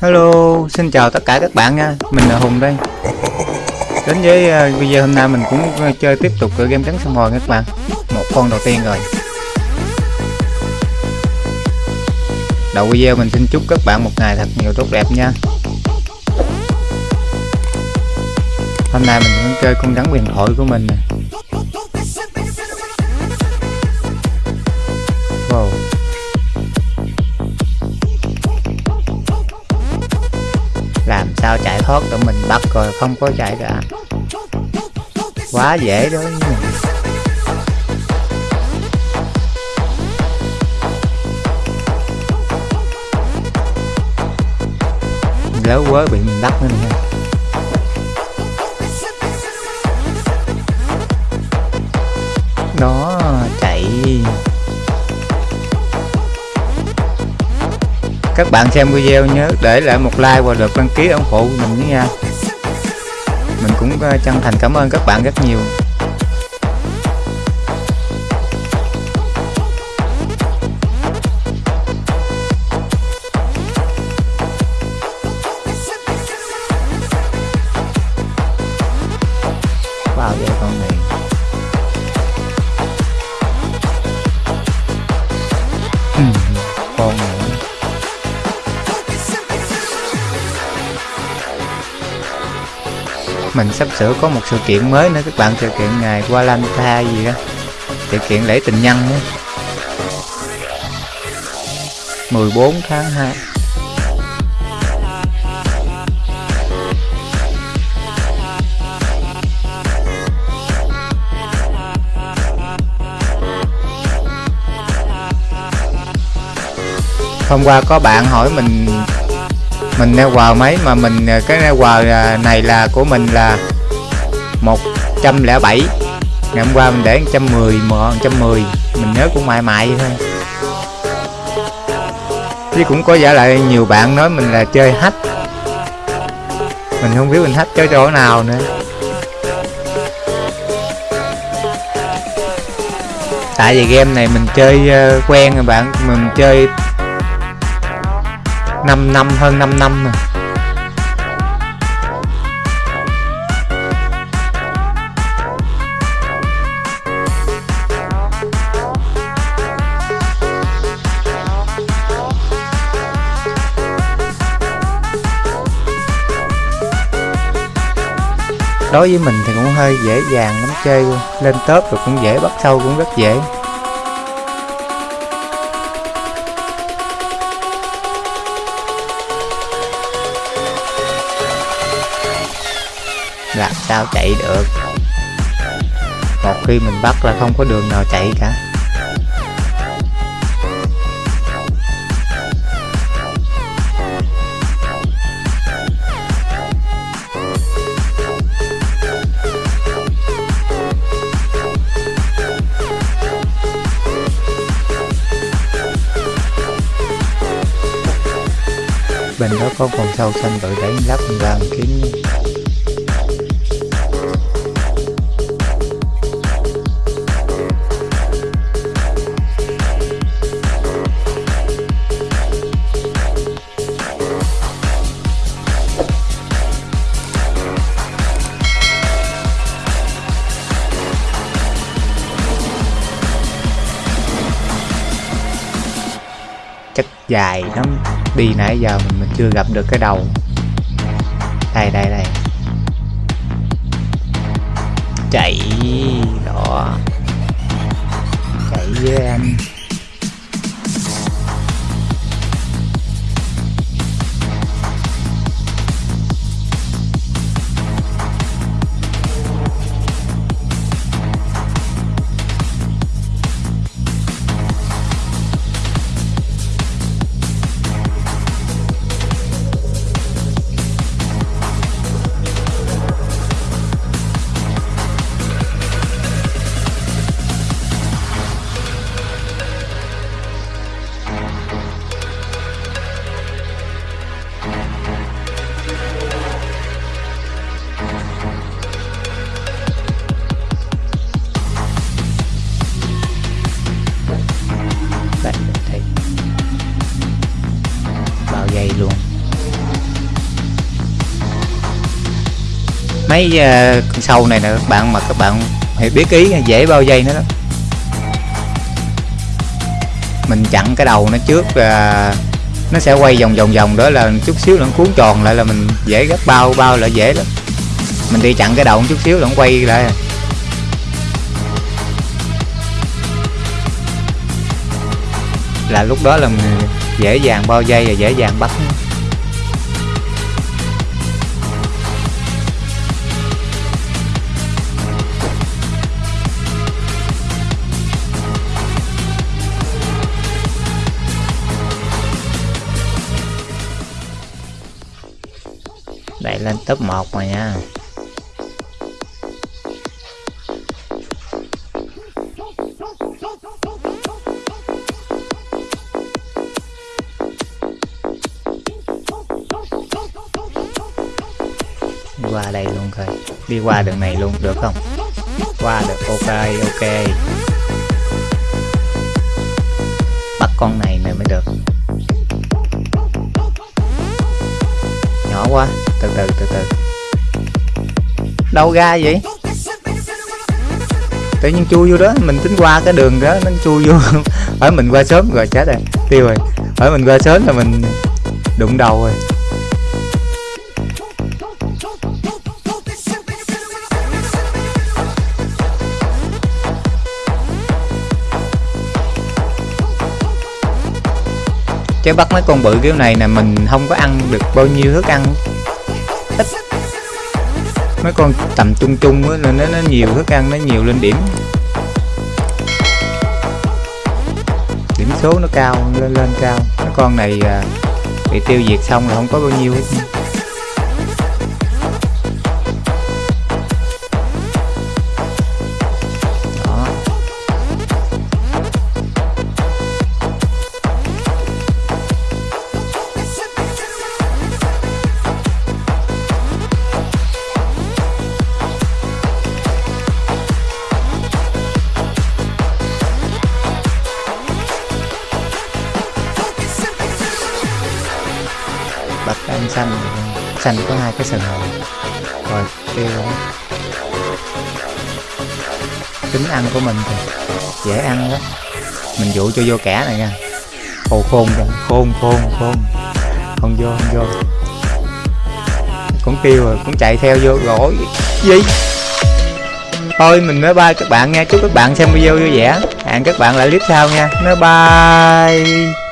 Hello, xin chào tất cả các bạn nha, mình là Hùng đây. Đến với à, video hôm nay mình cũng chơi tiếp tục game trắng sông hồi các bạn. Một con đầu tiên rồi. Đầu video mình xin chúc các bạn một ngày thật nhiều tốt đẹp nha. Hôm nay mình cũng chơi con rắn huyền thoại của mình nè. Sao chạy thoát tụi mình bắt rồi, không có chạy cả. Quá dễ đối với mình lớn quá bị mình bắt nữa nè. Đó chạy các bạn xem video nhớ để lại một like và được đăng ký ủng hộ mình nha. Mình cũng ờ, chân thành cảm ơn các bạn rất nhiều. Wow giờ con này mình sắp sửa có một sự kiện mới nữa. Các bạn sự kiện ngày Valentine gì đó sự kiện lễ tình nhân đó 14 tháng 2 hôm qua có bạn hỏi mình mình neo quà mấy mà mình ờ, cái neo quà ờ, này là của mình là 107 ngày hôm qua mình để 110 mà 110 mình nhớ cũng mãi mãi thôi. Chứ cũng có giả lại nhiều bạn nói mình là chơi hack. Mình không biết mình hack chơi chỗ nào nữa. Tại vì game này mình chơi ờ, quen rồi bạn. Mình chơi 5 năm hơn 5 năm rồi đối với mình thì cũng hơi dễ dàng lắm chơi. Luôn lên top rồi cũng dễ, bắt sâu cũng rất dễ. Làm sao chạy được? Một khi mình bắt là không có đường nào chạy cả. Bên đó có con sâu xanh đội đánh lắp ra kiếm dài lắm. Đi nãy giờ mình, mình chưa gặp được cái đầu. Đây đây đây. Chạy đó. Chạy với anh mấy uh, con sâu này nè các bạn mà các bạn hãy biết ý dễ bao dây nữa, đó. Mình chặn cái đầu nó trước và nó sẽ quay vòng vòng vòng đó là chút xíu nó cuốn tròn lại là mình dễ gấp bao bao là dễ lắm. Mình đi chặn cái đầu một chút xíu là nó quay lại. Là lúc đó là mình dễ dàng bao dây và dễ dàng bắt. Đẩy lên top 1 rồi nha. Qua đây luôn coi. Đi qua đường này luôn, được không? Qua được, ok ok. Bắt con này này mới được. Nhỏ quá. Từ từ từ từ. Đâu ra vậy? Tự nhiên chui vô đó, mình tính qua cái đường đó, nó chui vô. Phải mình qua sớm rồi, chết rồi. Tiêu rồi. Phải mình qua sớm là mình đụng đầu rồi. Chứ bắt mấy con bự kiểu này nè mình không có ăn được bao nhiêu thức ăn. Ít. Mấy con tầm trung trung á nên nó, nó nhiều thức ăn nó nhiều lên điểm. Điểm số nó cao lên lên cao. Mấy con này à, bị tiêu diệt xong là không có bao nhiêu. hết xanh. Xanh có hai cái sừng hồng rồi đó. Tính ăn của mình thì dễ ăn đó mình dụ cho vô kẻ này nha. Khô khôn rồi khôn khôn khôn. Không vô không vô. Cũng kêu rồi cũng chạy theo vô rồi gì? Thôi mình nói bye các bạn nha. Chúc các bạn xem video vui vẻ. Hẹn các bạn lại clip sau nha. Nói bye